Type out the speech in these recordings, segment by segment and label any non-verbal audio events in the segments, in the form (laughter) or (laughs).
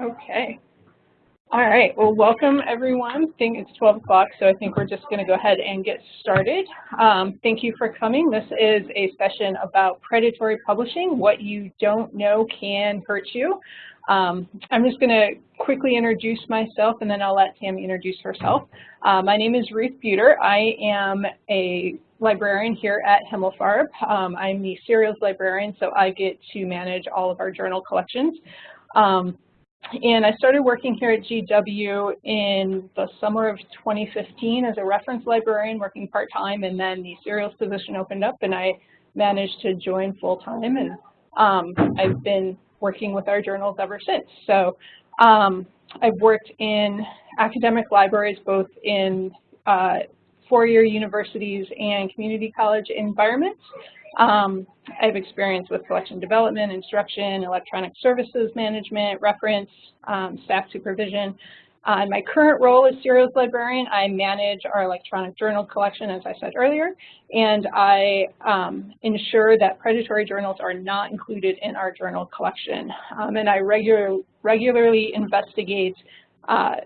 Okay. All right, well, welcome everyone. I think it's 12 o'clock, so I think we're just gonna go ahead and get started. Um, thank you for coming. This is a session about predatory publishing. What you don't know can hurt you. Um, I'm just gonna quickly introduce myself and then I'll let Tammy introduce herself. Uh, my name is Ruth Bueter. I am a librarian here at Himmelfarb. Um, I'm the serials librarian, so I get to manage all of our journal collections. Um, and I started working here at GW in the summer of 2015 as a reference librarian working part-time and then the serials position opened up and I managed to join full-time and um, I've been working with our journals ever since. So um, I've worked in academic libraries both in uh, four-year universities and community college environments. Um, I have experience with collection development, instruction, electronic services management, reference, um, staff supervision. Uh, my current role as serials librarian, I manage our electronic journal collection, as I said earlier, and I um, ensure that predatory journals are not included in our journal collection. Um, and I regular, regularly investigate uh,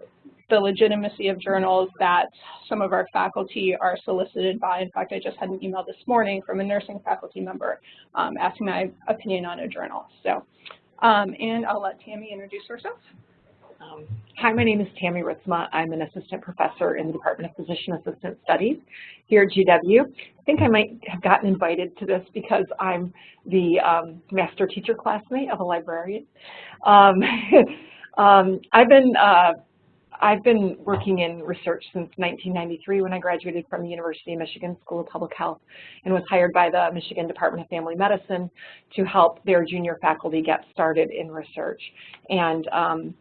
the legitimacy of journals that some of our faculty are solicited by. In fact, I just had an email this morning from a nursing faculty member um, asking my opinion on a journal. So, um, and I'll let Tammy introduce herself. Um, hi, my name is Tammy Ritsema. I'm an assistant professor in the Department of Physician Assistant Studies here at GW. I think I might have gotten invited to this because I'm the um, master teacher classmate of a librarian. Um, (laughs) um I've been uh, I've been working in research since 1993 when I graduated from the University of Michigan School of Public Health and was hired by the Michigan Department of Family Medicine to help their junior faculty get started in research. And um,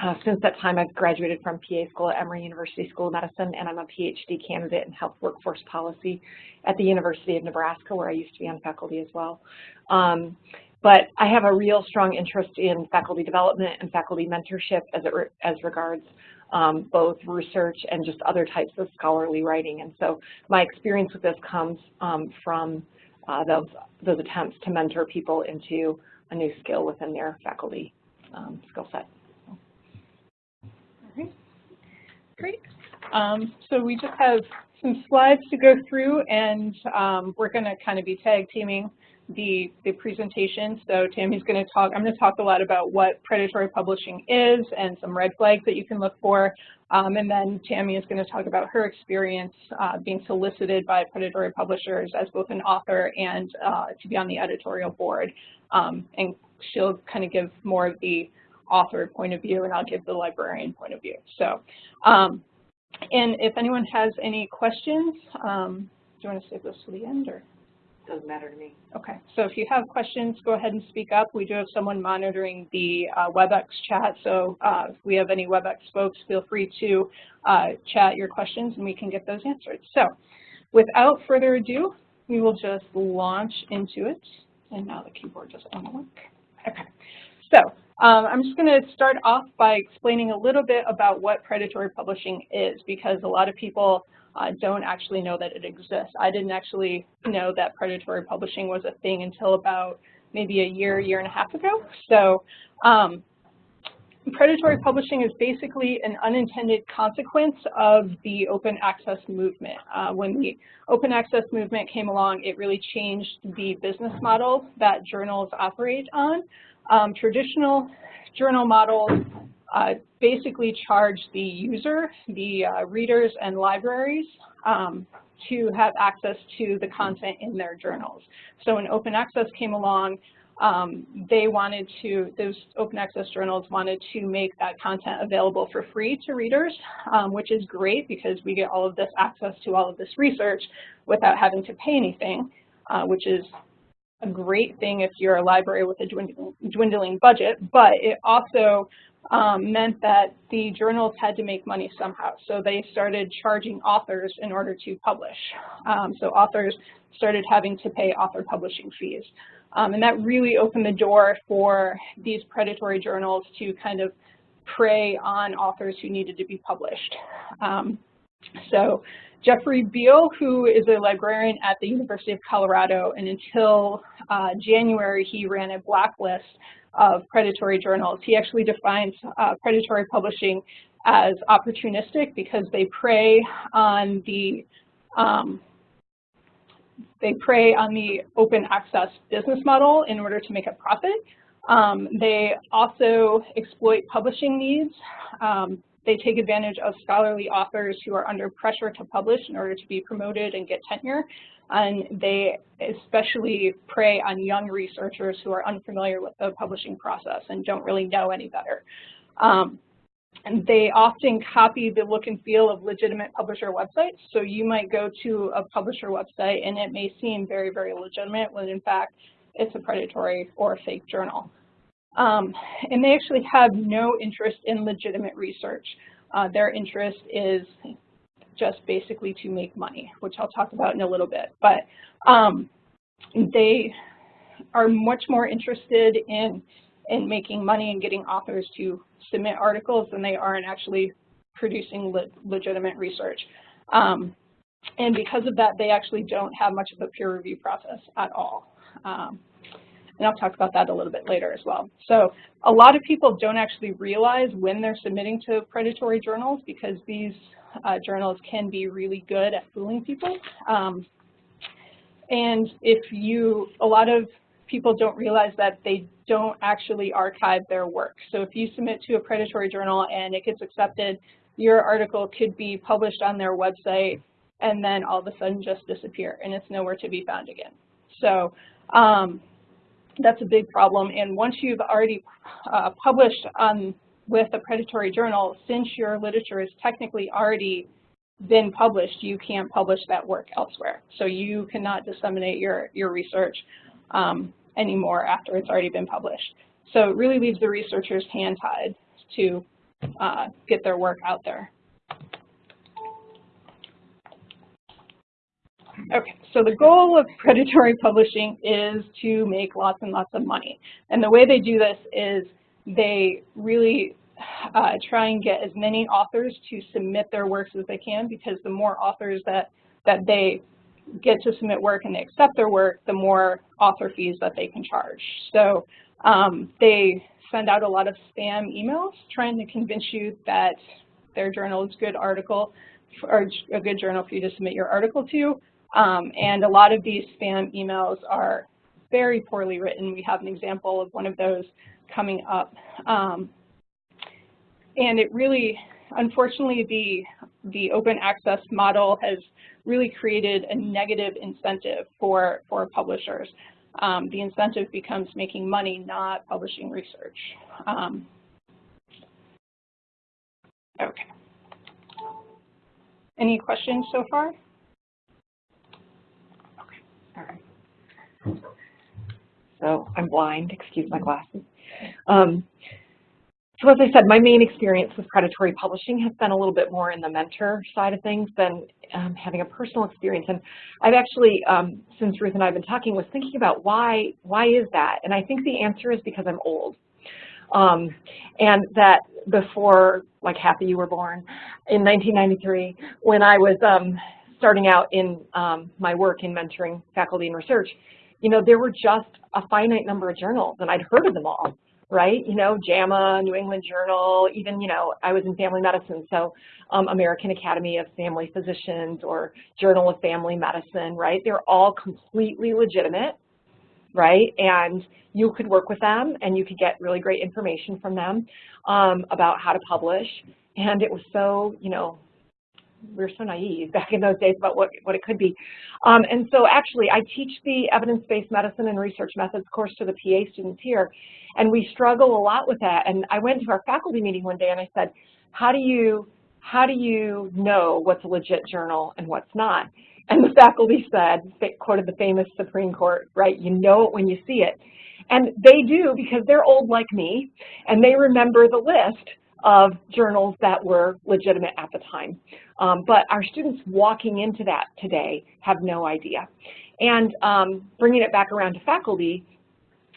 uh, since that time, I've graduated from PA School at Emory University School of Medicine, and I'm a PhD candidate in health workforce policy at the University of Nebraska, where I used to be on faculty as well. Um, but I have a real strong interest in faculty development and faculty mentorship as, it re as regards um, both research and just other types of scholarly writing. And so my experience with this comes um, from uh, those, those attempts to mentor people into a new skill within their faculty um, skill set. Great. Um, so we just have some slides to go through and um, we're going to kind of be tag teaming the, the presentation. So Tammy's going to talk, I'm going to talk a lot about what predatory publishing is and some red flags that you can look for. Um, and then Tammy is going to talk about her experience uh, being solicited by predatory publishers as both an author and uh, to be on the editorial board. Um, and she'll kind of give more of the author point of view and I'll give the librarian point of view. So, um, and if anyone has any questions, um, do you want to save this to the end or? Doesn't matter to me. Okay, so if you have questions, go ahead and speak up. We do have someone monitoring the uh, WebEx chat, so uh, if we have any WebEx folks, feel free to uh, chat your questions and we can get those answered. So without further ado, we will just launch into it. And now the keyboard doesn't want to work. Okay, so um, I'm just going to start off by explaining a little bit about what predatory publishing is because a lot of people uh, don't actually know that it exists. I didn't actually know that predatory publishing was a thing until about maybe a year, year and a half ago. So um, predatory publishing is basically an unintended consequence of the open access movement. Uh, when the open access movement came along, it really changed the business model that journals operate on. Um, traditional journal models uh, basically charge the user, the uh, readers and libraries um, to have access to the content in their journals. So when open access came along, um, they wanted to, those open access journals wanted to make that content available for free to readers, um, which is great because we get all of this access to all of this research without having to pay anything, uh, which is a great thing if you're a library with a dwindling, dwindling budget, but it also um, meant that the journals had to make money somehow. So they started charging authors in order to publish. Um, so authors started having to pay author publishing fees. Um, and that really opened the door for these predatory journals to kind of prey on authors who needed to be published. Um, so Jeffrey Beall, who is a librarian at the University of Colorado, and until uh, January he ran a blacklist of predatory journals. He actually defines uh, predatory publishing as opportunistic because they prey on the um, they prey on the open access business model in order to make a profit. Um, they also exploit publishing needs. Um, they take advantage of scholarly authors who are under pressure to publish in order to be promoted and get tenure. And they especially prey on young researchers who are unfamiliar with the publishing process and don't really know any better. Um, and they often copy the look and feel of legitimate publisher websites. So you might go to a publisher website and it may seem very, very legitimate when in fact it's a predatory or a fake journal. Um, and they actually have no interest in legitimate research. Uh, their interest is just basically to make money, which I'll talk about in a little bit. But um, they are much more interested in, in making money and getting authors to submit articles than they are in actually producing le legitimate research. Um, and because of that, they actually don't have much of a peer review process at all. Um, and I'll talk about that a little bit later as well. So a lot of people don't actually realize when they're submitting to predatory journals because these uh, journals can be really good at fooling people. Um, and if you, a lot of people don't realize that they don't actually archive their work. So if you submit to a predatory journal and it gets accepted, your article could be published on their website and then all of a sudden just disappear and it's nowhere to be found again. So um, that's a big problem. And once you've already uh, published on with a predatory journal, since your literature is technically already been published, you can't publish that work elsewhere. So you cannot disseminate your, your research um, anymore after it's already been published. So it really leaves the researchers hand-tied to uh, get their work out there. Okay, so the goal of predatory publishing is to make lots and lots of money. And the way they do this is they really uh, try and get as many authors to submit their works as they can because the more authors that, that they get to submit work and they accept their work, the more author fees that they can charge. So um, they send out a lot of spam emails trying to convince you that their journal is a good article or a good journal for you to submit your article to. Um, and a lot of these spam emails are very poorly written. We have an example of one of those coming up. Um, and it really, unfortunately, the, the open access model has really created a negative incentive for, for publishers. Um, the incentive becomes making money, not publishing research. Um, okay. Any questions so far? All right. So I'm blind, excuse my glasses. Um, so as I said, my main experience with predatory publishing has been a little bit more in the mentor side of things than um, having a personal experience. And I've actually, um, since Ruth and I have been talking, was thinking about why, why is that? And I think the answer is because I'm old. Um, and that before, like of you were born, in 1993, when I was um, starting out in um, my work in mentoring faculty and research, you know, there were just a finite number of journals, and I'd heard of them all, right? You know, JAMA, New England Journal, even, you know, I was in family medicine, so um, American Academy of Family Physicians or Journal of Family Medicine, right? They're all completely legitimate, right? And you could work with them and you could get really great information from them um, about how to publish. And it was so, you know, we were so naive (laughs) back in those days about what, what it could be. Um, and so actually, I teach the evidence-based medicine and research methods course to the PA students here, and we struggle a lot with that. And I went to our faculty meeting one day and I said, how do you, how do you know what's a legit journal and what's not? And the faculty said, quoted the famous Supreme Court, right, you know it when you see it. And they do because they're old like me, and they remember the list of journals that were legitimate at the time. Um, but our students walking into that today have no idea. And um, bringing it back around to faculty,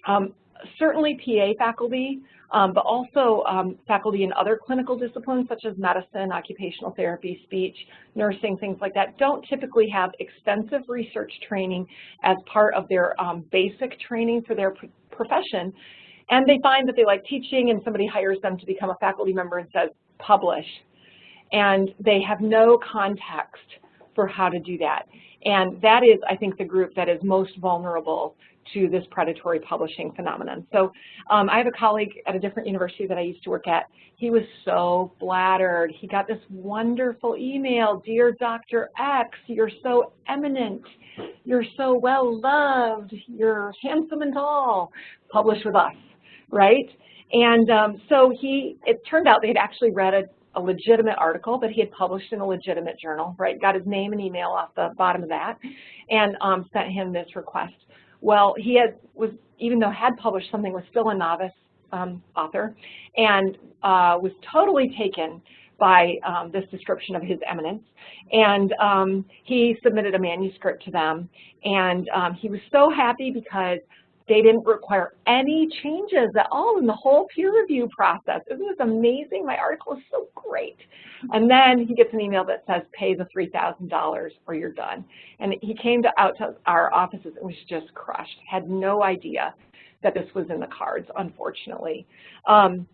um, certainly PA faculty, um, but also um, faculty in other clinical disciplines such as medicine, occupational therapy, speech, nursing, things like that, don't typically have extensive research training as part of their um, basic training for their profession. And they find that they like teaching and somebody hires them to become a faculty member and says, publish. And they have no context for how to do that. And that is, I think, the group that is most vulnerable to this predatory publishing phenomenon. So um, I have a colleague at a different university that I used to work at. He was so flattered. He got this wonderful email, Dear Dr. X, you're so eminent. You're so well loved. You're handsome and tall. Publish with us, right? And um, so he, it turned out they had actually read a, a legitimate article that he had published in a legitimate journal, right? Got his name and email off the bottom of that and um, sent him this request. Well, he had, was, even though had published something, was still a novice um, author and uh, was totally taken by um, this description of his eminence. And um, he submitted a manuscript to them. And um, he was so happy because they didn't require any changes at all in the whole peer review process. Isn't this amazing? My article is so great. And then he gets an email that says, pay the $3,000 or you're done. And he came to, out to our offices and was just crushed, had no idea that this was in the cards, unfortunately. Um,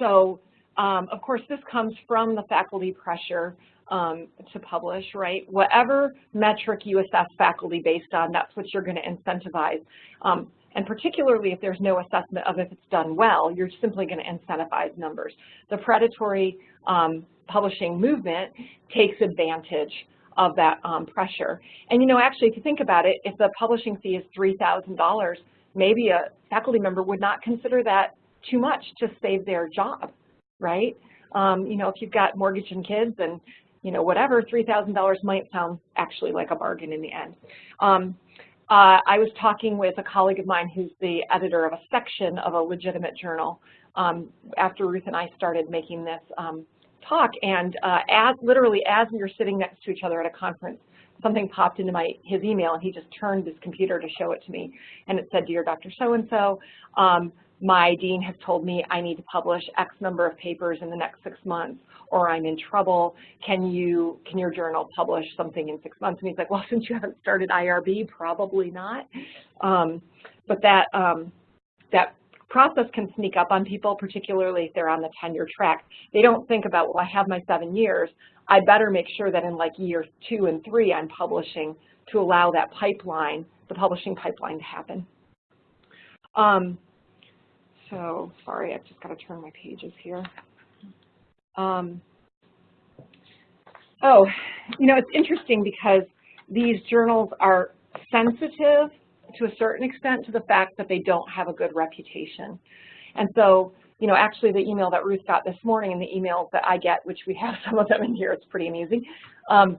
so, um, of course, this comes from the faculty pressure um, to publish, right? Whatever metric you assess faculty based on, that's what you're going to incentivize. Um, and particularly if there's no assessment of if it's done well, you're simply going to incentivize numbers. The predatory um, publishing movement takes advantage of that um, pressure. And you know, actually, if you think about it, if the publishing fee is $3,000, maybe a faculty member would not consider that too much to save their job, right? Um, you know, if you've got mortgage and kids and, you know, whatever, $3,000 might sound actually like a bargain in the end. Um, uh, I was talking with a colleague of mine who's the editor of a section of a legitimate journal um, after Ruth and I started making this um, talk, and uh, as literally as we were sitting next to each other at a conference, something popped into my his email, and he just turned his computer to show it to me, and it said, "Dear Dr. So-and-so, um, my dean has told me I need to publish X number of papers in the next six months, or I'm in trouble. Can you, can your journal publish something in six months? And he's like, well, (laughs) since you haven't started IRB, probably not. Um, but that, um, that process can sneak up on people, particularly if they're on the tenure track. They don't think about, well, I have my seven years. I better make sure that in like year two and three, I'm publishing to allow that pipeline, the publishing pipeline to happen. Um, so sorry, I've just got to turn my pages here. Um, oh, you know, it's interesting because these journals are sensitive to a certain extent to the fact that they don't have a good reputation. And so, you know, actually the email that Ruth got this morning and the emails that I get, which we have (laughs) some of them in here, it's pretty amusing, um,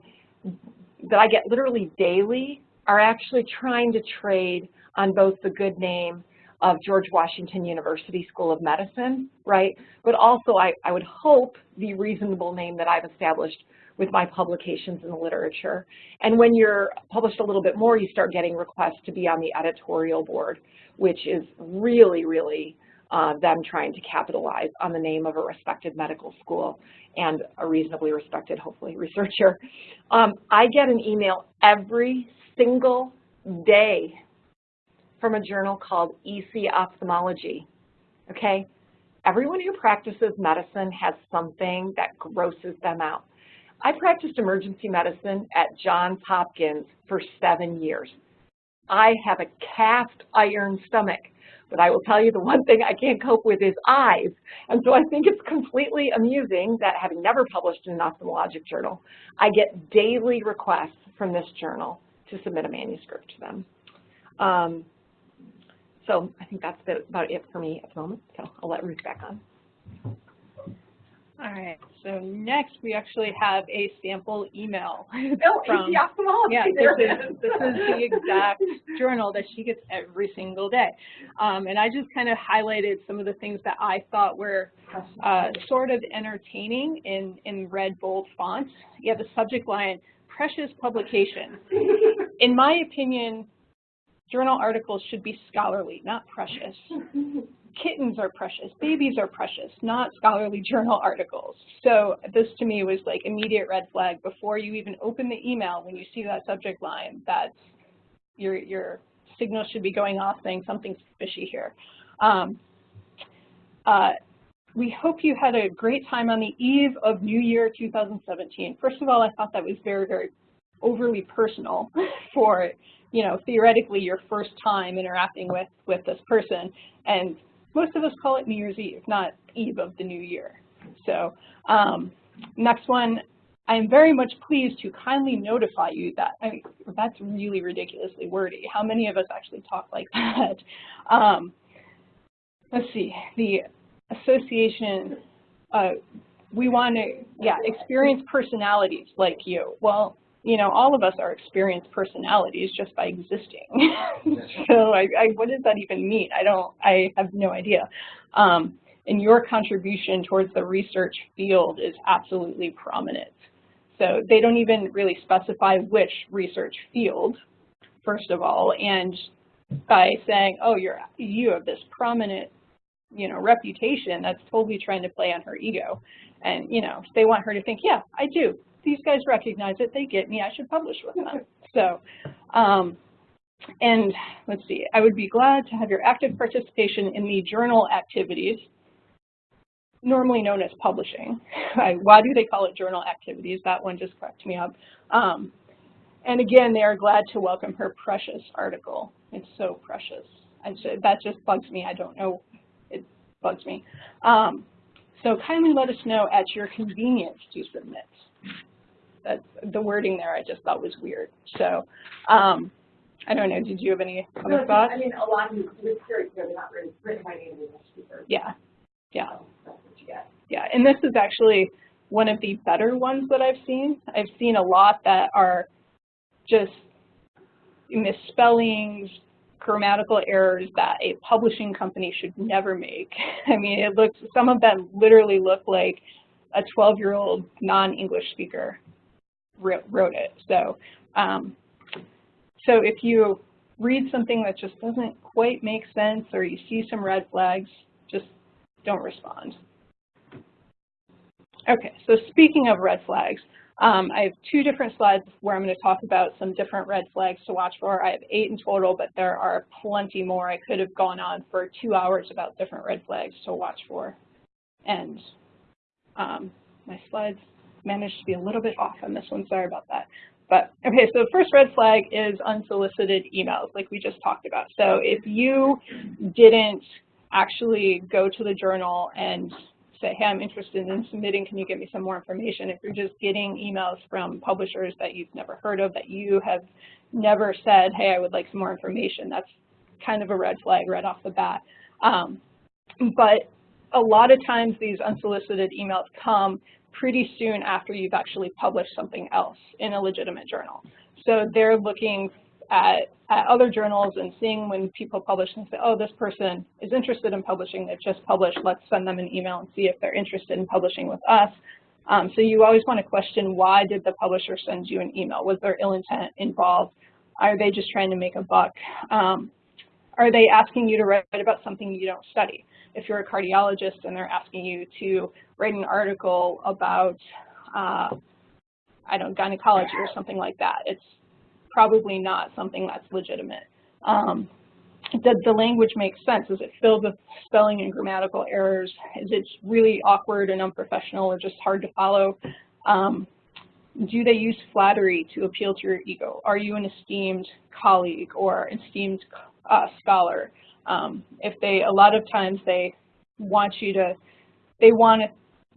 that I get literally daily are actually trying to trade on both the good name of George Washington University School of Medicine, right? But also I, I would hope the reasonable name that I've established with my publications in the literature. And when you're published a little bit more, you start getting requests to be on the editorial board, which is really, really uh, them trying to capitalize on the name of a respected medical school and a reasonably respected, hopefully, researcher. Um, I get an email every single day from a journal called EC Ophthalmology, okay? Everyone who practices medicine has something that grosses them out. I practiced emergency medicine at Johns Hopkins for seven years. I have a cast iron stomach, but I will tell you the one thing I can't cope with is eyes. And so I think it's completely amusing that having never published in an ophthalmologic journal, I get daily requests from this journal to submit a manuscript to them. Um, so I think that's about it for me at the moment. So I'll let Ruth back on. All right, so next we actually have a sample email. (laughs) Oh, from, yeah, this is, this is the exact journal that she gets every single day. Um, and I just kind of highlighted some of the things that I thought were uh, sort of entertaining in, in red bold font. You have the subject line, precious publication. (laughs) In my opinion, Journal articles should be scholarly, not precious. (laughs) Kittens are precious, babies are precious, not scholarly journal articles. So this to me was like immediate red flag before you even open the email when you see that subject line that you're, you're should be going off saying something's fishy here. Um, uh, we hope you had a great time on the eve of New Year 2017. First of all, I thought that was very, very overly personal (laughs) for, you know, theoretically your first time interacting with, with this person. And most of us call it New Year's Eve, not eve of the new year. So um, next one, I am very much pleased to kindly notify you that, I mean, that's really ridiculously wordy. How many of us actually talk like (laughs) that? Um, let's see, the association, uh, we want to, yeah, experience personalities like you. Well, you know, all of us are experienced personalities just by existing. (laughs) so I, I, what does that even mean? I don't, I have no idea. Um, and your contribution towards the research field is absolutely prominent. So they don't even really specify which research field, first of all, and by saying, oh, you're, you have this prominent you know, reputation that's totally trying to play on her ego. And, you know, they want her to think, yeah, I do. These guys recognize it. They get me. I should publish with them. So, um, and let's see, I would be glad to have your active participation in the journal activities, normally known as publishing. (laughs) Why do they call it journal activities? That one just cracked me up. Um, and again, they are glad to welcome her precious article. It's so precious. I, that just bugs me. I don't know It bugs me. Um, so kindly let us know at your convenience to submit. That's the wording there I just thought was weird. So um, I don't know, did you have any other no, thoughts? I mean, a lot of you, clear they're not written by native English speakers. Yeah, yeah. So that's what you get. Yeah, and this is actually one of the better ones that I've seen. I've seen a lot that are just misspellings, grammatical errors that a publishing company should never make. (laughs) I mean, it looks, some of them literally look like a 12-year-old non-English speaker wrote it. So, um, so if you read something that just doesn't quite make sense or you see some red flags, just don't respond. Okay, so speaking of red flags, um, I have two different slides where I'm going to talk about some different red flags to watch for. I have eight in total, but there are plenty more. I could have gone on for two hours about different red flags to watch for. And um, my slides managed to be a little bit off on this one. Sorry about that. But okay, so the first red flag is unsolicited emails, like we just talked about. So if you didn't actually go to the journal and say, hey, I'm interested in submitting, can you give me some more information? If you're just getting emails from publishers that you've never heard of, that you have never said, hey, I would like some more information, that's kind of a red flag right off the bat. Um, but a lot of times these unsolicited emails come pretty soon after you've actually published something else in a legitimate journal. So they're looking at, at other journals and seeing when people publish and say, oh, this person is interested in publishing, they've just published, let's send them an email and see if they're interested in publishing with us. Um, so you always want to question why did the publisher send you an email? Was there ill intent involved? Are they just trying to make a buck? Um, are they asking you to write about something you don't study? If you're a cardiologist and they're asking you to write an article about, uh, I don't gynecology or something like that, it's probably not something that's legitimate. Um, does the language make sense? Is it filled with spelling and grammatical errors? Is it really awkward and unprofessional or just hard to follow? Um, do they use flattery to appeal to your ego? Are you an esteemed colleague or esteemed uh, scholar? Um, if they, a lot of times they want you to, they want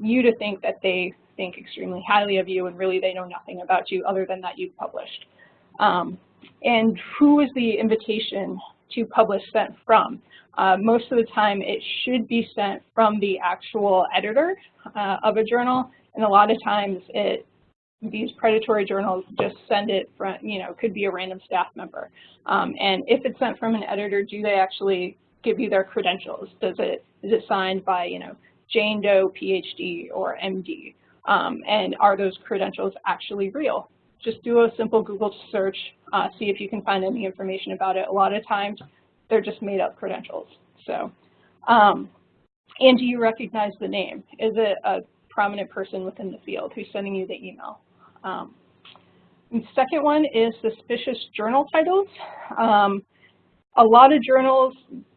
you to think that they think extremely highly of you and really they know nothing about you other than that you've published. Um, and who is the invitation to publish sent from? Uh, most of the time it should be sent from the actual editor uh, of a journal, and a lot of times it these predatory journals just send it from, you know, could be a random staff member. Um, and if it's sent from an editor, do they actually give you their credentials? Does it, is it signed by, you know, Jane Doe, PhD, or MD? Um, and are those credentials actually real? just do a simple Google search, uh, see if you can find any information about it. A lot of times, they're just made up credentials. So, um, and do you recognize the name? Is it a prominent person within the field who's sending you the email? Um, second one is suspicious journal titles. Um, a lot of journals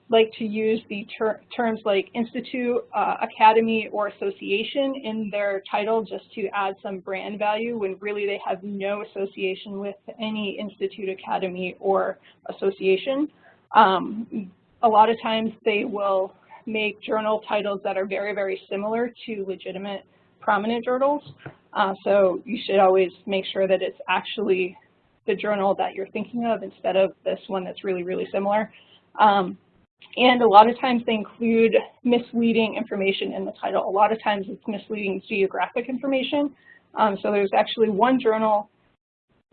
like to use the ter terms like institute, uh, academy, or association in their title just to add some brand value when really they have no association with any institute, academy, or association. Um, a lot of times they will make journal titles that are very, very similar to legitimate prominent journals. Uh, so you should always make sure that it's actually the journal that you're thinking of instead of this one that's really, really similar. Um, and a lot of times they include misleading information in the title. A lot of times it's misleading geographic information. Um, so there's actually one journal,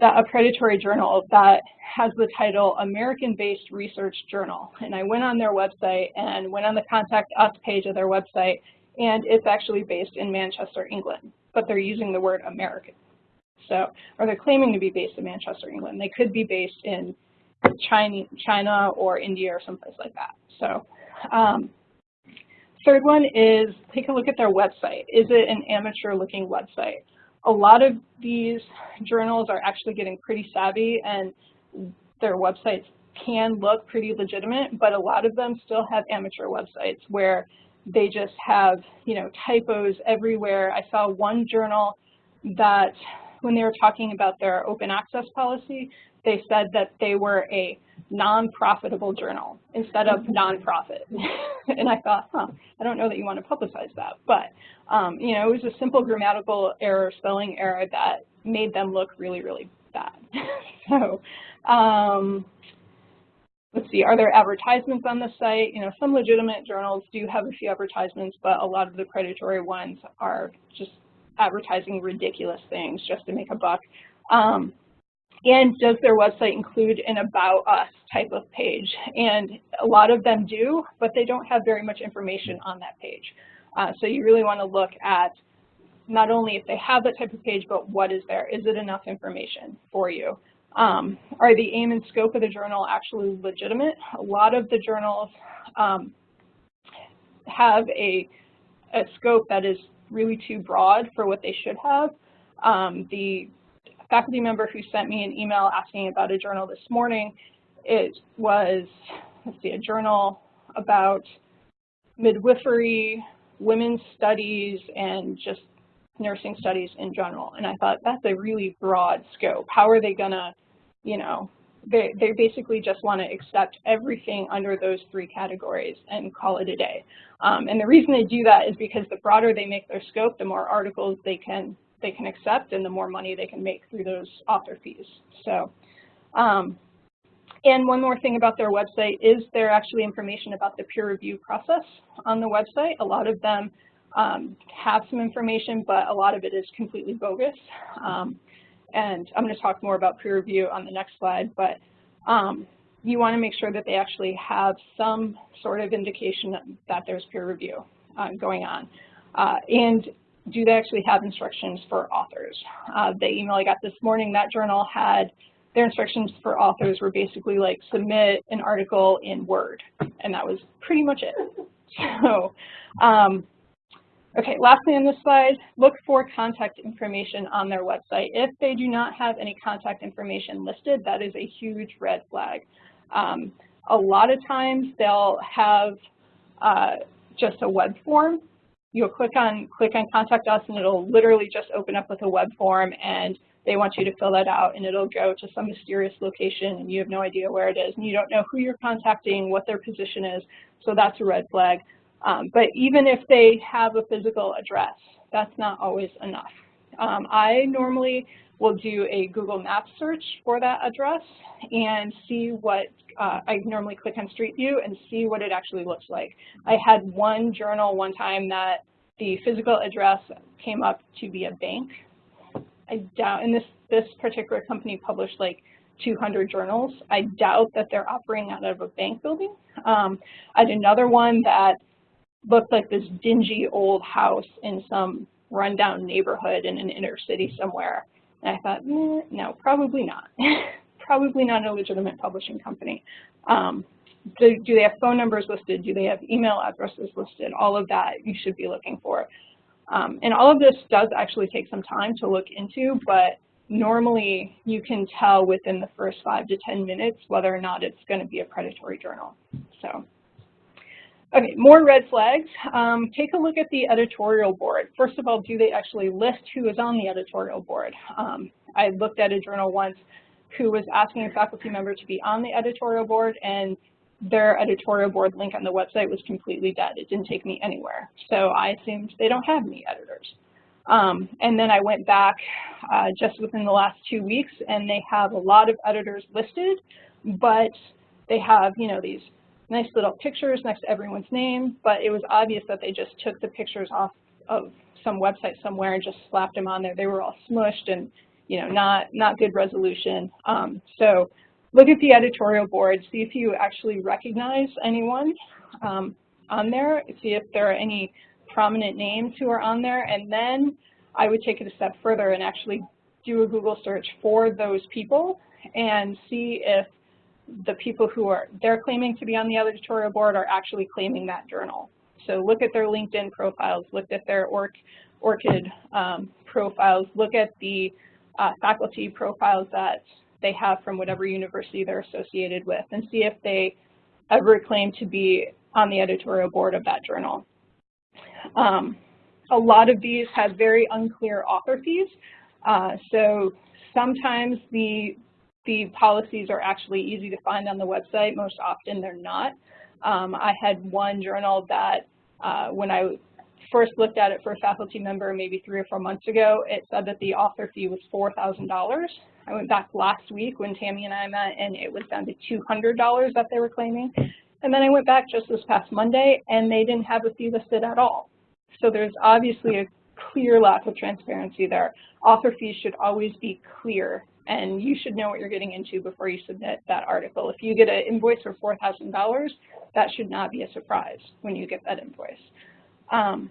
that, a predatory journal that has the title American-Based Research Journal. And I went on their website and went on the Contact Us page of their website, and it's actually based in Manchester, England, but they're using the word American. So, or they're claiming to be based in Manchester, England. They could be based in China, China or India or someplace like that. So um, third one is take a look at their website. Is it an amateur looking website? A lot of these journals are actually getting pretty savvy and their websites can look pretty legitimate, but a lot of them still have amateur websites where they just have, you know, typos everywhere. I saw one journal that when they were talking about their open access policy, they said that they were a non-profitable journal instead of non-profit. (laughs) and I thought, huh, I don't know that you want to publicize that. But, um, you know, it was a simple grammatical error, spelling error that made them look really, really bad. (laughs) so, um, let's see, are there advertisements on the site? You know, some legitimate journals do have a few advertisements, but a lot of the predatory ones are just advertising ridiculous things just to make a buck. Um, and does their website include an About Us type of page? And a lot of them do, but they don't have very much information on that page. Uh, so you really want to look at not only if they have that type of page, but what is there? Is it enough information for you? Um, are the aim and scope of the journal actually legitimate? A lot of the journals um, have a, a scope that is really too broad for what they should have. Um, the faculty member who sent me an email asking about a journal this morning, it was, let's see, a journal about midwifery, women's studies, and just nursing studies in general. And I thought that's a really broad scope. How are they gonna, you know, they, they basically just want to accept everything under those three categories and call it a day. Um, and the reason they do that is because the broader they make their scope, the more articles they can they can accept and the more money they can make through those author fees. So, um, and one more thing about their website is there actually information about the peer review process on the website. A lot of them um, have some information, but a lot of it is completely bogus. Um, and I'm going to talk more about peer review on the next slide, but um, you want to make sure that they actually have some sort of indication that, there's peer review uh, going on. Uh, and do they actually have instructions for authors? Uh, the email I got this morning, that journal had their instructions for authors were basically like submit an article in Word, and that was pretty much it. (laughs) So, um, okay, lastly on this slide, look for contact information on their website. If they do not have any contact information listed, that is a huge red flag. Um, a lot of times they'll have uh, just a web form you'll click on click on contact us and it'll literally just open up with a web form and they want you to fill that out and it'll go to some mysterious location and you have no idea where it is and you don't know who you're contacting, what their position is, so that's a red flag. Um, but even if they have a physical address, that's not always enough. Um, I normally will do a Google Maps search for that address and see what, uh, I normally click on Street View and see what it actually looks like. I had one journal one time that the physical address came up to be a bank. I doubt, and this, this particular company published like 200 journals. I doubt that they're operating out of a bank building. Um, I had another one that looked like this dingy old house in some rundown neighborhood in an inner city somewhere. And I thought, eh, no, probably not. (laughs) probably not a legitimate publishing company. Um, do, do, they have phone numbers listed? Do they have email addresses listed? All of that you should be looking for. Um, and all of this does actually take some time to look into, but normally you can tell within the first five to 10 minutes whether or not it's going to be a predatory journal. So, okay, more red flags. Um, take a look at the editorial board. First of all, do they actually list who is on the editorial board? Um, I looked at a journal once who was asking a faculty member to be on the editorial board and their editorial board link on the website was completely dead. It didn't take me anywhere. So I assumed they don't have any editors. Um, and then I went back uh, just within the last two weeks, and they have a lot of editors listed, but they have, you know, these nice little pictures next to everyone's name, but it was obvious that they just took the pictures off of some website somewhere and just slapped them on there. They were all smushed and, you know, not, not good resolution. Um, so look at the editorial board, see if you actually recognize anyone um, on there, see if there are any prominent names who are on there, and then I would take it a step further and actually do a Google search for those people and see if the people who are they're claiming to be on the editorial board are actually claiming that journal. So look at their LinkedIn profiles, look at their ORCID um, profiles, look at the uh, faculty profiles that they have from whatever university they're associated with, and see if they ever claim to be on the editorial board of that journal. Um, a lot of these have very unclear author fees. Uh, so sometimes the, the policies are actually easy to find on the website. Most often they're not. Um, I had one journal that uh, when I first looked at it for a faculty member maybe three or four months ago, it said that the author fee was $4,000. I went back last week when Tammy and I met and it was down to $200 that they were claiming. And then I went back just this past Monday and they didn't have a fee listed at all. So there's obviously a clear lack of transparency there. Author fees should always be clear, and you should know what you're getting into before you submit that article. If you get an invoice for $4,000, that should not be a surprise when you get that invoice. Um,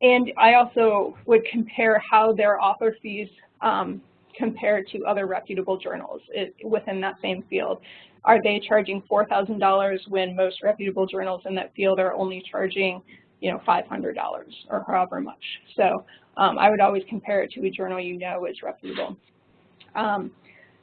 and I also would compare how their author fees um, compare to other reputable journals within that same field. Are they charging $4,000 when most reputable journals in that field are only charging you know, $500 or however much. So um, I would always compare it to a journal you know is reputable. Um,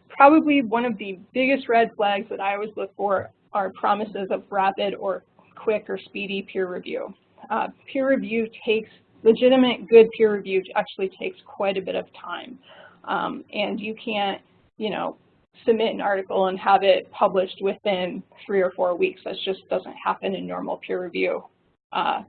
probably one of the biggest red flags that I always look for are promises of rapid or quick or speedy peer review. Uh, peer review takes, legitimate good peer review actually takes quite a bit of time. Um, and you can't, you know, submit an article and have it published within three or four weeks. That just doesn't happen in normal peer review uh,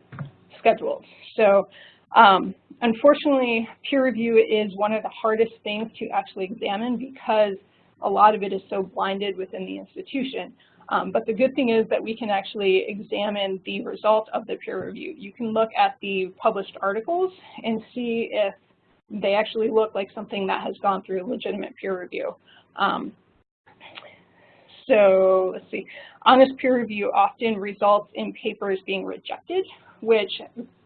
scheduled. So um, unfortunately, peer review is one of the hardest things to actually examine because a lot of it is so blinded within the institution. Um, but the good thing is that we can actually examine the result of the peer review. You can look at the published articles and see if they actually look like something that has gone through legitimate peer review. Um, so let's see, honest peer review often results in papers being rejected, which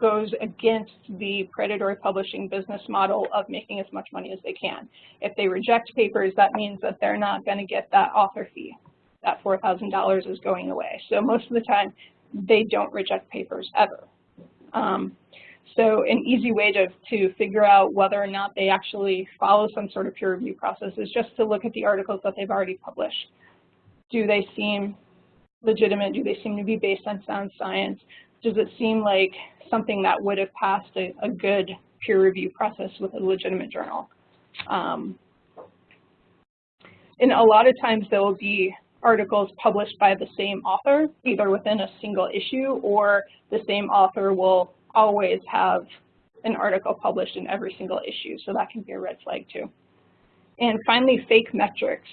goes against the predatory publishing business model of making as much money as they can. If they reject papers, that means that they're not going to get that author fee. That $4,000 is going away. So most of the time, they don't reject papers ever. Um, so an easy way to, to figure out whether or not they actually follow some sort of peer review process is just to look at the articles that they've already published do they seem legitimate? Do they seem to be based on sound science? Does it seem like something that would have passed a, a good peer review process with a legitimate journal? Um, and a lot of times there will be articles published by the same author, either within a single issue or the same author will always have an article published in every single issue, so that can be a red flag too. And finally, fake metrics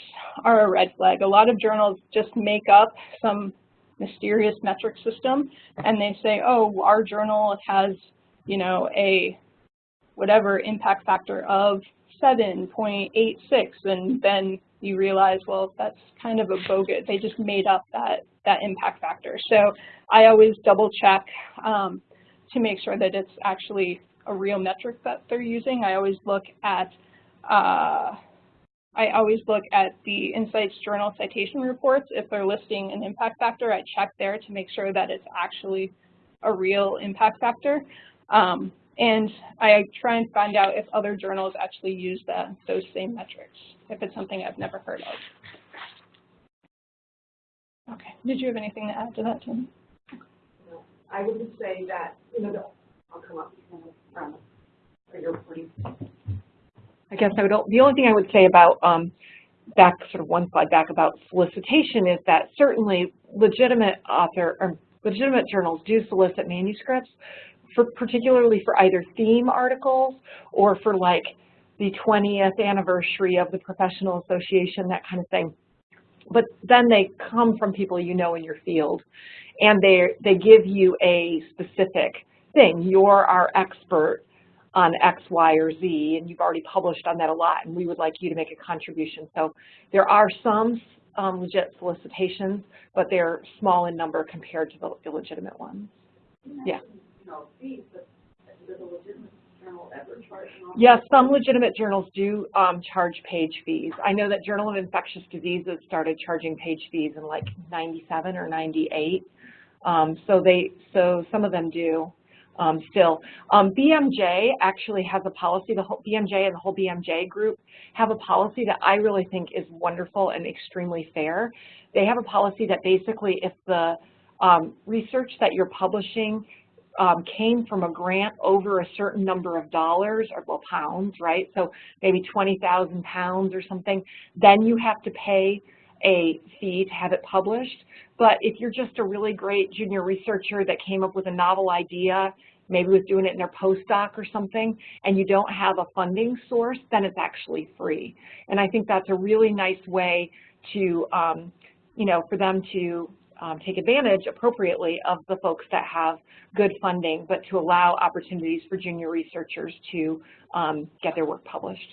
are a red flag. A lot of journals just make up some mysterious metric system and they say, oh, our journal has, you know, a whatever impact factor of 7.86 and then you realize, well, that's kind of a bogus. They just made up that, that impact factor. So I always double check um, to make sure that it's actually a real metric that they're using. I always look at uh, I always look at the InCites Journal citation reports. If they're listing an impact factor, I check there to make sure that it's actually a real impact factor. Um, and I try and find out if other journals actually use those same metrics, if it's something I've never heard of. Okay, did you have anything to add to that, Tim? No. I would just say that, you know, I'll come up from, your please. I guess I would, the only thing I would say about, um, back, sort of one slide back about solicitation is that certainly legitimate author, or legitimate journals do solicit manuscripts, for particularly for either theme articles or for like the 20th anniversary of the professional association, that kind of thing. But then they come from people you know in your field and they, they give you a specific thing. You're our expert on X, Y, or Z, and you've already published on that a lot, and we would like you to make a contribution. So there are some um, legit solicitations, but they're small in number compared to the illegitimate ones. Yeah. Yes, some legitimate journals do um, charge page fees. I know that Journal of Infectious Diseases started charging page fees in like 97 or 98. Um, so they, so some of them do um, still. Um, BMJ actually has a policy, the whole BMJ and the whole BMJ group have a policy that I really think is wonderful and extremely fair. They have a policy that basically if the um, research that you're publishing um, came from a grant over a certain number of dollars, or well, pounds, right? So maybe 20,000 pounds or something, then you have to pay a fee to have it published. But if you're just a really great junior researcher that came up with a novel idea, maybe was doing it in their postdoc or something, and you don't have a funding source, then it's actually free. And I think that's a really nice way to, um, you know, for them to um, take advantage appropriately of the folks that have good funding, but to allow opportunities for junior researchers to um, get their work published.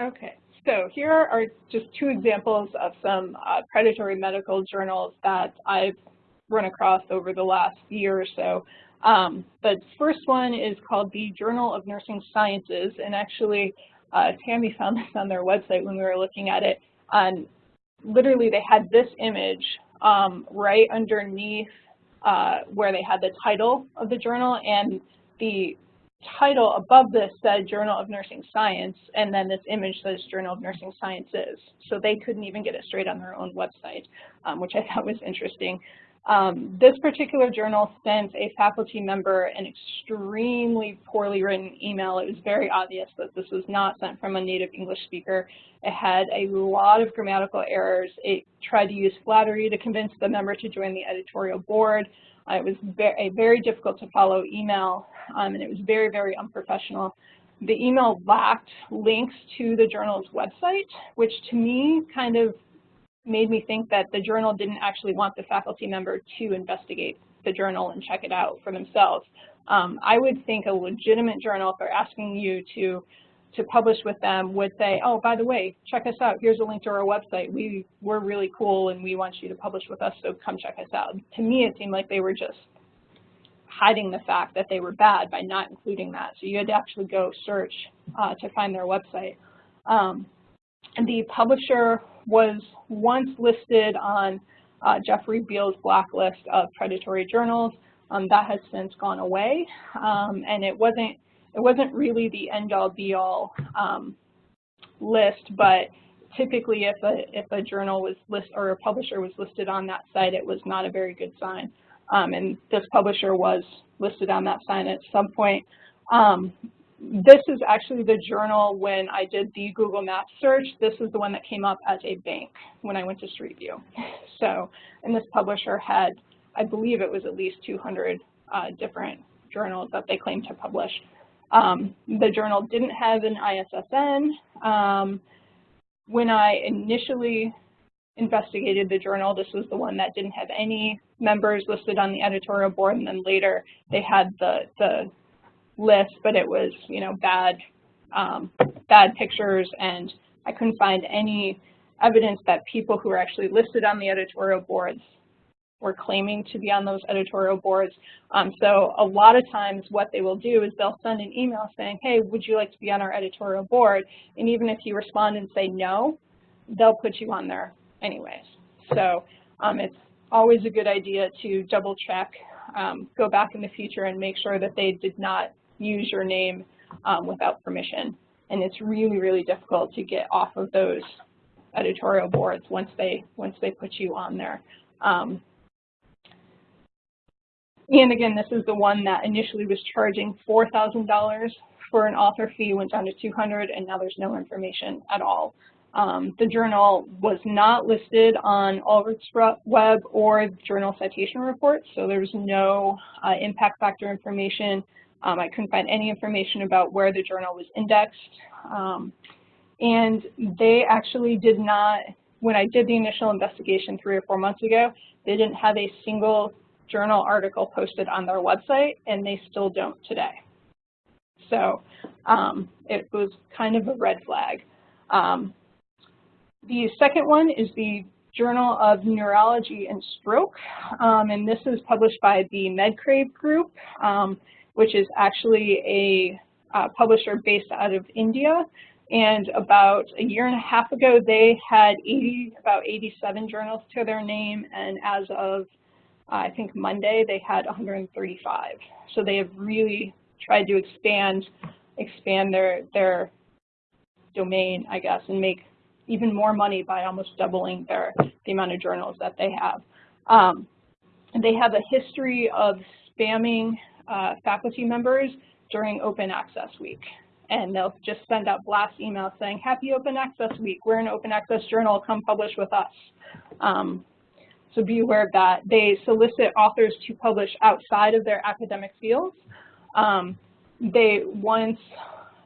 Okay, so here are just two examples of some uh, predatory medical journals that I've run across over the last year or so. Um, the first one is called the Journal of Nursing Sciences, and actually uh, Tammy found this on their website when we were looking at it. And literally, they had this image um, right underneath uh, where they had the title of the journal, and the title above this said Journal of Nursing Science, and then this image says Journal of Nursing Sciences. So they couldn't even get it straight on their own website, um, which I (laughs) thought was interesting. Um, this particular journal sent a faculty member an extremely poorly written email. It was very obvious that this was not sent from a native English speaker. It had a lot of grammatical errors. It tried to use flattery to convince the member to join the editorial board. Uh, it was very, a very difficult to follow email, um, and it was very, very unprofessional. The email lacked links to the journal's website, which to me kind of made me think that the journal didn't actually want the faculty member to investigate the journal and check it out for themselves. Um, I would think a legitimate journal, if they're asking you to, to publish with them, would say, oh, by the way, check us out. Here's a link to our website. We, we're really cool and we want you to publish with us, so come check us out. To me, it seemed like they were just hiding the fact that they were bad by not including that. So you had to actually go search uh, to find their website. Um, and the publisher was once listed on uh, Jeffrey Beall's blacklist of predatory journals. Um, that has since gone away, um, and it wasn't it wasn't really the end-all be-all um, list, but typically if a if a journal was list or a publisher was listed on that site, it was not a very good sign. Um, and this publisher was listed on that site at some point. Um, this is actually the journal when I did the Google Maps search. This is the one that came up as a bank when I went to Street View. (laughs) So, and this publisher had, I believe it was at least 200 uh, different journals that they claimed to publish. Um, the journal didn't have an ISSN. Um, when I initially investigated the journal, this was the one that didn't have any members listed on the editorial board, and then later they had the, the list, but it was, you know, bad, um, bad pictures, and I couldn't find any evidence that people who were actually listed on the editorial boards were claiming to be on those editorial boards. Um, so a lot of times what they will do is they'll send an email saying, hey, would you like to be on our editorial board? And even if you respond and say no, they'll put you on there anyways. So um, it's always a good idea to double check, um, go back in the future and make sure that they did not use your name um, without permission. And it's really, really difficult to get off of those editorial boards once they once they put you on there. And again, this is the one that initially was charging $4,000 for an author fee, went down to 200, and now there's no information at all. Um, the journal was not listed on Ulrich's Web or journal citation reports, so there's no uh, impact factor information. Um, I couldn't find any information about where the journal was indexed. Um, and they actually did not, when I did the initial investigation three or four months ago, they didn't have a single journal article posted on their website, and they still don't today. So um, it was kind of a red flag. Um, the second one is the Journal of Neurology and Stroke, um, and this is published by the MedCrave Group, um, which is actually a uh, publisher based out of India. And about a year and a half ago, they had 80, about 87 journals to their name, and as of uh, I think Monday, they had 135. So they have really tried to expand expand their their domain, I guess, and make even more money by almost doubling their the amount of journals that they have. Um, they have a history of spamming uh, faculty members during Open Access Week. And they'll just send out blast emails saying, happy Open Access Week, we're an Open Access journal, come publish with us. Um, so be aware of that. They solicit authors to publish outside of their academic fields. Um, they once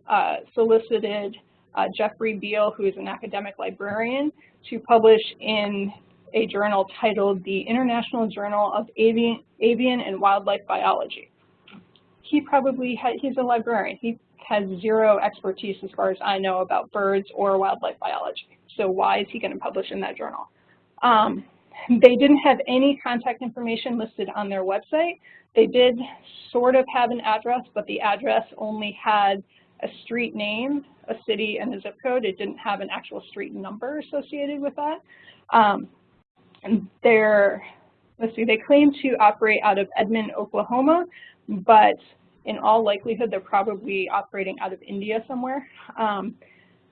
uh, solicited uh, Jeffrey Beall, who is an academic librarian, to publish in a journal titled the International Journal of Avian, Avian and Wildlife Biology. He probably, had, he's a librarian. He has zero expertise as far as I know about birds or wildlife biology. So why is he going to publish in that journal? Um, they didn't have any contact information listed on their website. They did sort of have an address, but the address only had a street name, a city, and a zip code. It didn't have an actual street number associated with that. Um, and they're, let's see, they claim to operate out of Edmond, Oklahoma, but in all likelihood, they're probably operating out of India somewhere. Um,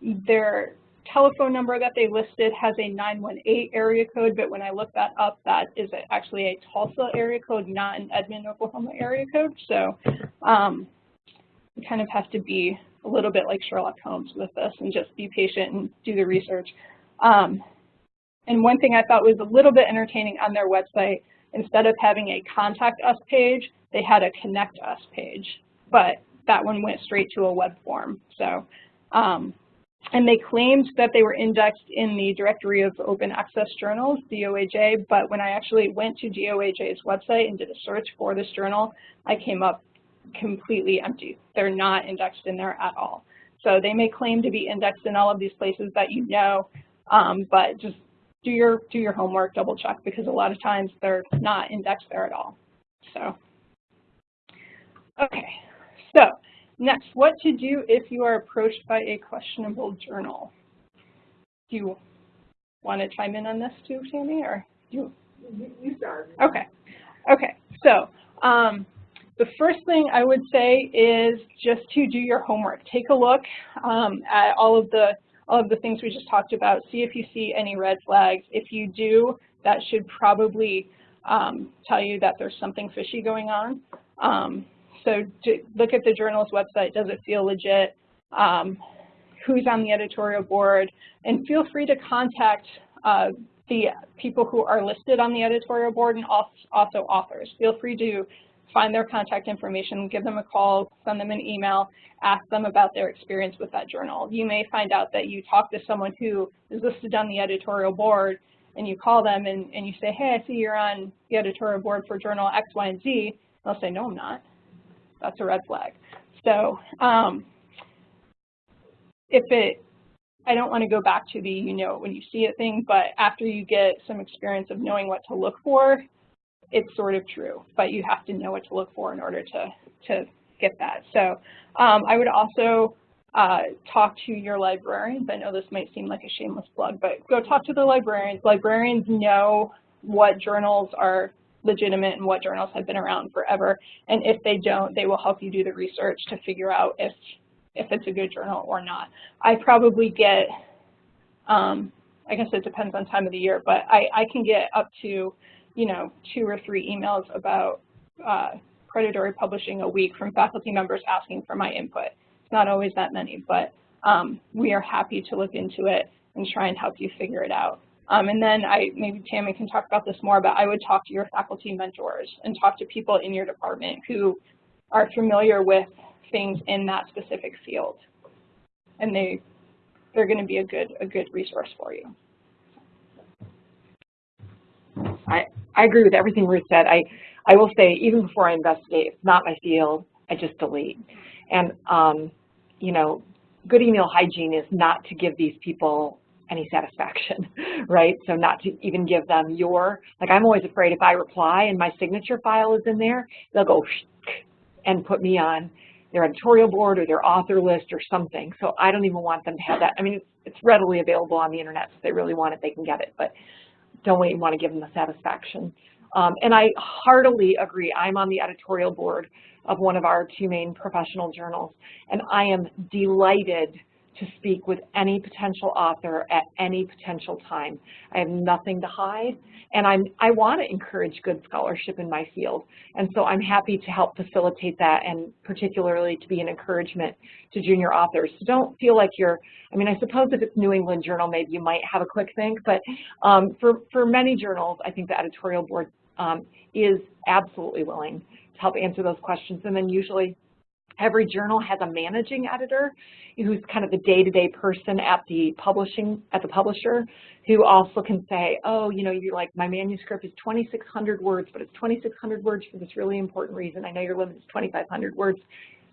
their telephone number that they listed has a 918 area code, but when I look that up, that is actually a Tulsa area code, not an Edmond, Oklahoma area code. So um, you kind of have to be a little bit like Sherlock Holmes with this and just be patient and do the research. Um, and one thing I thought was a little bit entertaining on their website, instead of having a contact us page, they had a connect us page, but that one went straight to a web form. So um, and they claimed that they were indexed in the Directory of Open Access Journals, DOAJ, but when I actually went to DOAJ's website and did a search for this journal, I came up completely empty. They're not indexed in there at all. So they may claim to be indexed in all of these places that you know, um, but just do your, do your homework, double check, because a lot of times they're not indexed there at all. So, okay, so Next, what to do if you are approached by a questionable journal. Do you want to chime in on this too, Tammy, or you? You start. Okay. Okay. So um, the first thing I would say is just to do your homework. Take a look um, at all of the all of the things we just talked about. See if you see any red flags. If you do, that should probably um, tell you that there's something fishy going on. Um, so look at the journal's website, does it feel legit? Um, who's on the editorial board? And feel free to contact uh, the people who are listed on the editorial board and also authors. Feel free to find their contact information, give them a call, send them an email, ask them about their experience with that journal. You may find out that you talk to someone who is listed on the editorial board and you call them and, and you say, hey, I see you're on the editorial board for journal X, Y, and Z. They'll say, no, I'm not that's a red flag. So um, if it, I don't want to go back to the you know it when you see it thing, but after you get some experience of knowing what to look for, it's sort of true, but you have to know what to look for in order to, to get that. So um, I would also uh, talk to your librarians. I know this might seem like a shameless plug, but go talk to the librarians. Librarians know what journals are legitimate and what journals have been around forever. And if they don't, they will help you do the research to figure out if, if it's a good journal or not. I probably get, um, I guess it depends on time of the year, but I, I can get up to, you know, two or three emails about uh, predatory publishing a week from faculty members asking for my input. It's not always that many, but um, we are happy to look into it and try and help you figure it out. Um, and then I, maybe Tammy can talk about this more, but I would talk to your faculty mentors and talk to people in your department who are familiar with things in that specific field. And they, they're going to be a good, a good resource for you. I, I agree with everything Ruth said. I, I will say, even before I investigate, it's not my field, I just delete. And, um, you know, good email hygiene is not to give these people any satisfaction, (laughs) right? So not to even give them your, like I'm always afraid if I reply and my signature file is in there, they'll go and put me on their editorial board or their author list or something. So I don't even want them to have that. I mean, it's, readily available on the internet. So if they really want it, they can get it. But don't wait, want to give them the satisfaction. Um, and I heartily agree. I'm on the editorial board of one of our two main professional journals, and I am delighted to speak with any potential author at any potential time. I have nothing to hide, and I'm, I want to encourage good scholarship in my field. And so I'm happy to help facilitate that and particularly to be an encouragement to junior authors. So don't feel like you're, I mean, I suppose if it's New England Journal, maybe you might have a quick think, but um, for, for many journals, I think the editorial board um, is absolutely willing to help answer those questions. And then usually Every journal has a managing editor who's kind of the day-to-day -day person at the publishing, at the publisher, who also can say, oh, you know, you're like, my manuscript is 2,600 words, but it's 2,600 words for this really important reason. I know your limit is 2,500 words.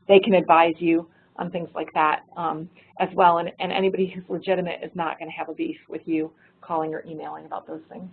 They can advise you on things like that um, as well. And, and anybody who's legitimate is not going to have a beef with you calling or emailing about those things.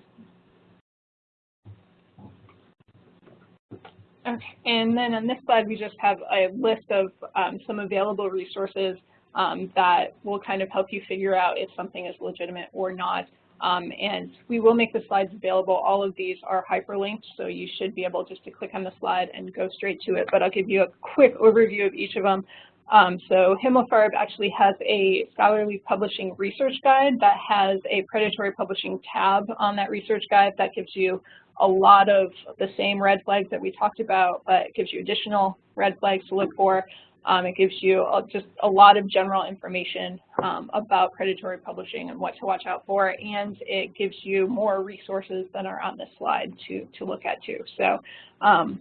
Okay, and then on this slide, we just have a list of um, some available resources um, that will kind of help you figure out if something is legitimate or not. Um, and we will make the slides available. All of these are hyperlinked, so you should be able just to click on the slide and go straight to it. But I'll give you a quick overview of each of them. Um, so Himmelfarb actually has a scholarly publishing research guide that has a predatory publishing tab on that research guide that gives you a lot of the same red flags that we talked about, but it gives you additional red flags to look for. Um, it gives you just a lot of general information um, about predatory publishing and what to watch out for, and it gives you more resources than are on this slide to, to look at too. So, um,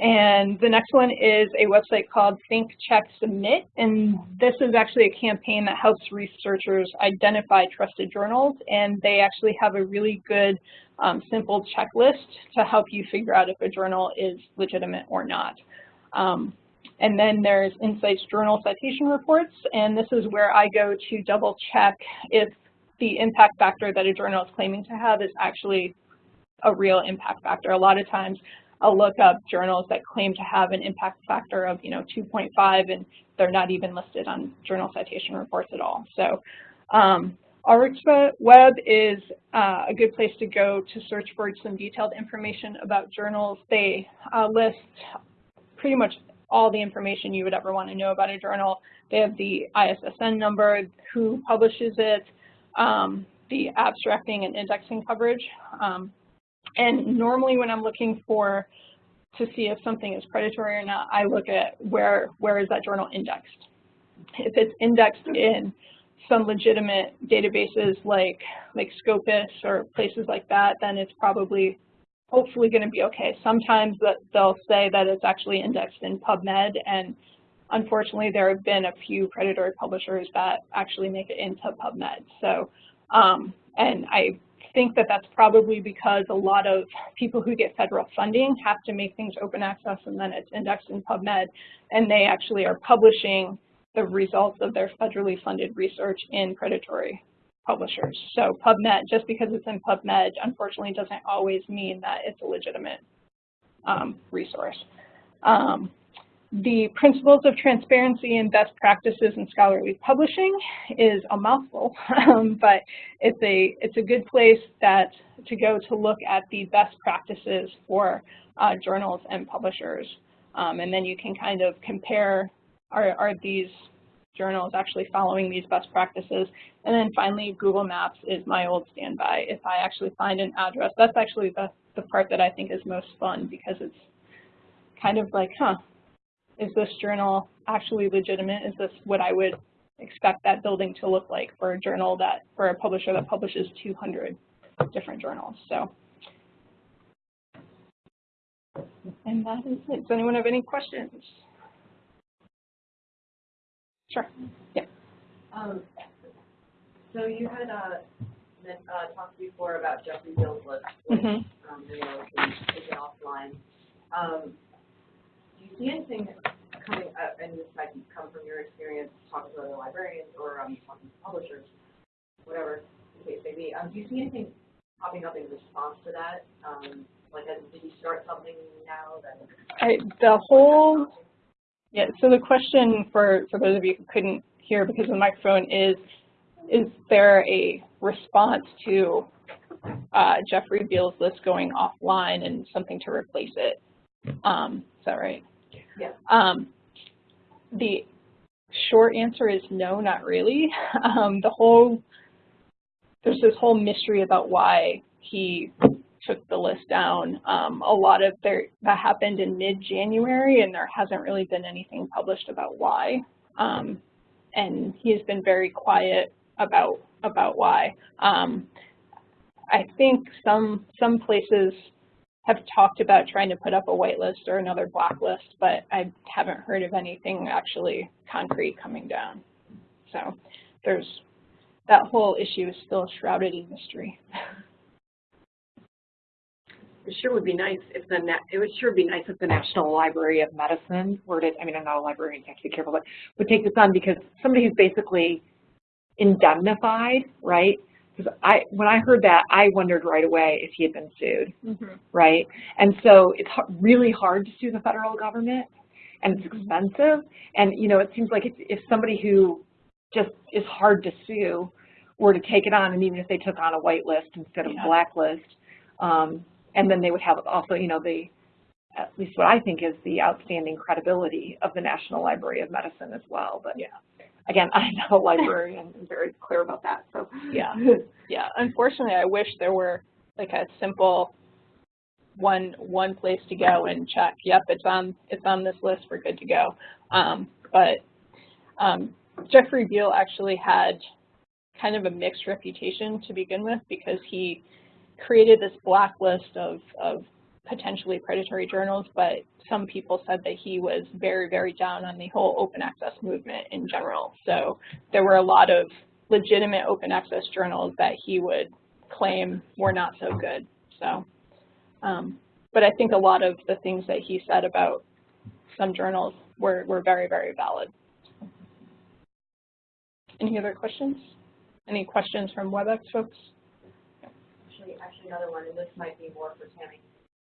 and the next one is a website called Think, Check, Submit, and this is actually a campaign that helps researchers identify trusted journals, and they actually have a really good um, simple checklist to help you figure out if a journal is legitimate or not. Um, and then there's InCites Journal Citation Reports, and this is where I go to double check if the impact factor that a journal is claiming to have is actually a real impact factor. A lot of times I'll look up journals that claim to have an impact factor of, you know, 2.5 and they're not even listed on journal citation reports at all. So um, Web is uh, a good place to go to search for some detailed information about journals. They uh, list pretty much all the information you would ever want to know about a journal. They have the ISSN number, who publishes it, um, the abstracting and indexing coverage. Um, and normally when I'm looking for to see if something is predatory or not, I look at where where is that journal indexed. If it's indexed in some legitimate databases like like Scopus or places like that, then it's probably hopefully going to be okay. Sometimes they'll say that it's actually indexed in PubMed, and unfortunately there have been a few predatory publishers that actually make it into PubMed. So, um, and I think that that's probably because a lot of people who get federal funding have to make things open access and then it's indexed in PubMed, and they actually are publishing the results of their federally funded research in predatory publishers. So PubMed, just because it's in PubMed, unfortunately doesn't always mean that it's a legitimate um, resource. Um, the principles of transparency and best practices in scholarly publishing is a mouthful, (laughs) um, but it's a it's a good place that to go to look at the best practices for uh, journals and publishers, um, and then you can kind of compare are are these journals actually following these best practices, and then finally Google Maps is my old standby. If I actually find an address, that's actually the the part that I think is most fun because it's kind of like, huh, is this journal actually legitimate? Is this what I would expect that building to look like for a journal that, for a publisher that publishes 200 different journals? So, and that is it. Does anyone have any questions? Sure. Yeah. Um, so you had uh, uh, talked before about Jeffrey Beall's list, which, Mhm. um, you know, offline. Um, see anything coming up, and this might come from your experience talking to other librarians or um, talking to publishers, whatever the case may be, um, do you see anything popping up in response to that? Um, like, did you start something now that? I, the whole, yeah, so the question for, for those of you who couldn't hear because the microphone is, is there a response to uh, Jeffrey Beall's list going offline and something to replace it? Um, is that right? Yeah. Um, the short answer is no, not really. (laughs) Um, the whole, there's this whole mystery about why he took the list down. Um, a lot of there, that happened in mid-January and there hasn't really been anything published about why. Um, and he has been very quiet about, about why. Um, I think some, some places have talked about trying to put up a whitelist or another blacklist, but I haven't heard of anything actually concrete coming down. So there's, that whole issue is still shrouded in mystery. (laughs) It sure would be nice if the, it would sure be nice if the National Library of Medicine were to, I mean, I'm not a librarian, I have to be careful, but would take this on because somebody who's basically indemnified, right? Because I, when I heard that, I wondered right away if he had been sued, right? And so it's really hard to sue the federal government, and it's expensive. And, you know, it seems like if, if somebody who just is hard to sue were to take it on, and even if they took on a whitelist instead of Yeah. blacklist, um, and then they would have also, you know, the, at least what I think is the outstanding credibility of the National Library of Medicine as well. But Yeah. Again, (laughs) I'm not a librarian, I'm very clear about that, so. Yeah. (laughs) Yeah, unfortunately, I wish there were like a simple one one place to go and check. Yep, it's on it's on this list. We're good to go. Um, but um, Jeffrey Beall actually had kind of a mixed reputation to begin with because he created this blacklist of of potentially predatory journals, but some people said that he was very, very down on the whole open access movement in general. So there were a lot of legitimate open access journals that he would claim were not so good. So, um, but I think a lot of the things that he said about some journals were, were very, very valid. Any other questions? Any questions from WebEx folks? Actually, actually another one, and this might be more for Tammy.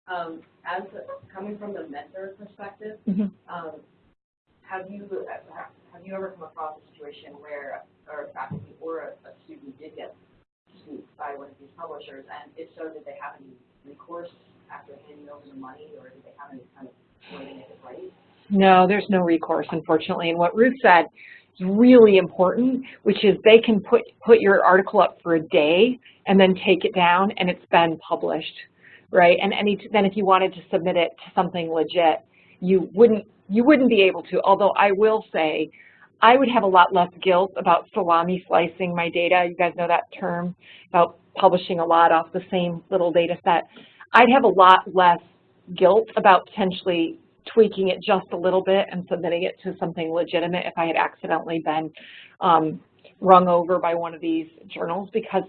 Um, as, a- coming from the mentor perspective, Mhm. um, have you, uh, have you ever come across a situation where, or a faculty or a, a student did get sued by one of these publishers, and if so, did they have any recourse after handing over the money, or did they have any kind of way to make it right? No, there's no recourse, unfortunately. And what Ruth said is really important, which is they can put, put your article up for a day and then take it down and it's been published, right? And any, then if you wanted to submit it to something legit, you wouldn't, you wouldn't be able to. Although I will say, I would have a lot less guilt about salami slicing my data. You guys know that term about publishing a lot off the same little data set. I'd have a lot less guilt about potentially tweaking it just a little bit and submitting it to something legitimate if I had accidentally been um, rung over by one of these journals because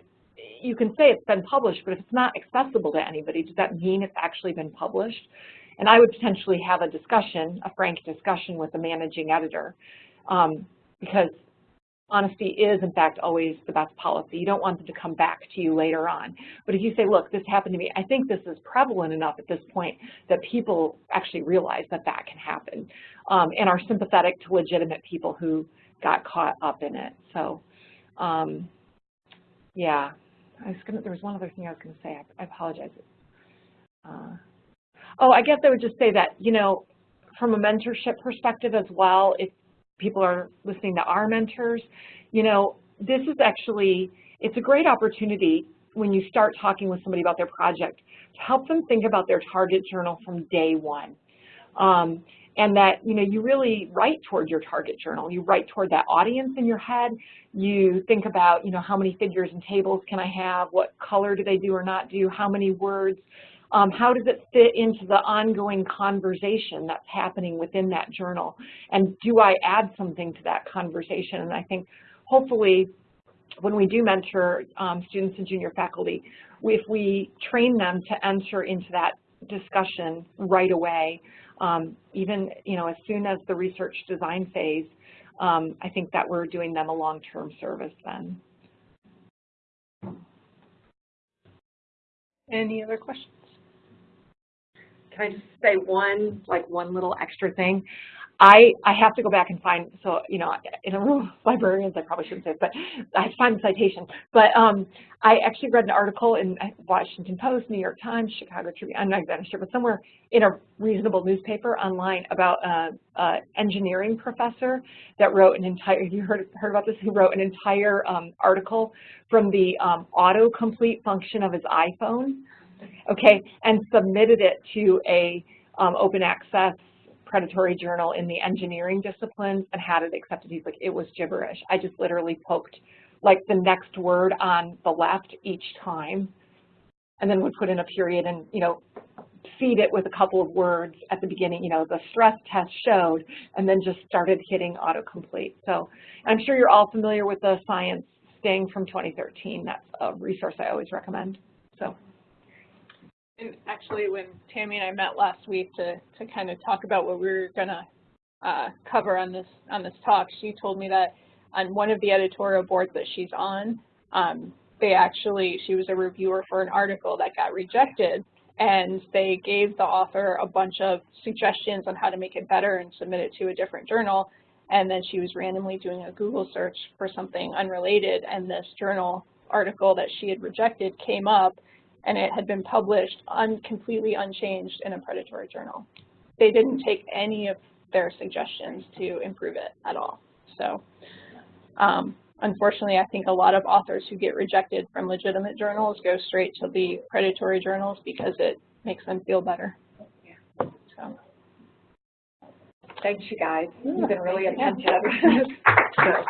you can say it's been published, but if it's not accessible to anybody, does that mean it's actually been published? And I would potentially have a discussion, a frank discussion with the managing editor um, because honesty is in fact always the best policy. You don't want them to come back to you later on. But if you say, look, this happened to me, I think this is prevalent enough at this point that people actually realize that that can happen um, and are sympathetic to legitimate people who got caught up in it. So, um, yeah, I was gonna, there was one other thing I was gonna say, I, I apologize. Uh, oh, I guess I would just say that, you know, from a mentorship perspective as well, if people are listening to our mentors, you know, this is actually, it's a great opportunity when you start talking with somebody about their project to help them think about their target journal from day one. Um, and that, you know, you really write toward your target journal. You write toward that audience in your head. You think about, you know, how many figures and tables can I have? What color do they do or not do? How many words? Um, how does it fit into the ongoing conversation that's happening within that journal? And do I add something to that conversation? And I think hopefully when we do mentor um, students and junior faculty, if we train them to enter into that discussion right away, um, even you know as soon as the research design phase, um, I think that we're doing them a long-term service then. Any other questions? Can I just say one, like one little extra thing? I, I have to go back and find, so, you know, in a room of librarians, I probably shouldn't say it, but I have to find the citation. But um, I actually read an article in Washington Post, New York Times, Chicago Tribune, I'm not exactly sure, but somewhere in a reasonable newspaper online about an engineering professor that wrote an entire, you heard, heard about this, who wrote an entire um, article from the um, autocomplete function of his iPhone, okay, and submitted it to a um, open access predatory journal in the engineering disciplines and had it accepted. He's like, it was gibberish. I just literally poked like the next word on the left each time and then would put in a period and, you know, feed it with a couple of words at the beginning, you know, the stress test showed, and then just started hitting autocomplete. So I'm sure you're all familiar with the science sting from 2013. That's a resource I always recommend. So. And actually, when Tammy and I met last week to, to kind of talk about what we were going to uh, cover on this on this talk, she told me that on one of the editorial boards that she's on, um, they actually, she was a reviewer for an article that got rejected, and they gave the author a bunch of suggestions on how to make it better and submit it to a different journal, and then she was randomly doing a Google search for something unrelated, and this journal article that she had rejected came up, and it had been published un completely unchanged in a predatory journal. They didn't take any of their suggestions to improve it at all. So um, unfortunately, I think a lot of authors who get rejected from legitimate journals go straight to the predatory journals because it makes them feel better. So. Thanks, you guys. You've been really Yeah. attentive. (laughs) So,